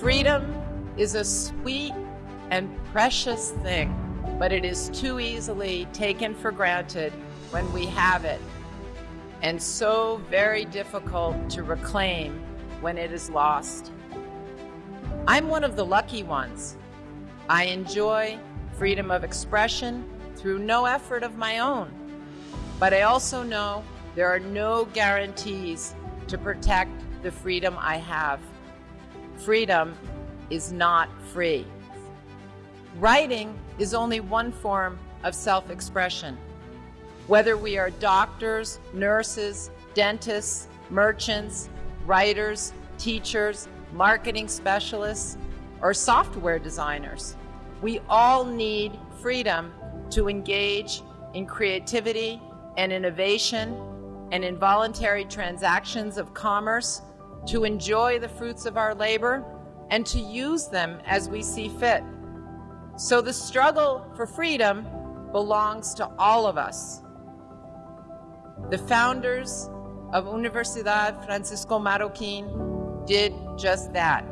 Freedom is a sweet and precious thing, but it is too easily taken for granted when we have it, and so very difficult to reclaim when it is lost. I'm one of the lucky ones. I enjoy freedom of expression through no effort of my own. But I also know there are no guarantees to protect the freedom I have. Freedom is not free. Writing is only one form of self-expression. Whether we are doctors, nurses, dentists, merchants, writers, teachers, marketing specialists, or software designers, we all need freedom to engage in creativity and innovation and in voluntary transactions of commerce, to enjoy the fruits of our labor, and to use them as we see fit. So the struggle for freedom belongs to all of us. The founders of Universidad Francisco Marroquín did just that.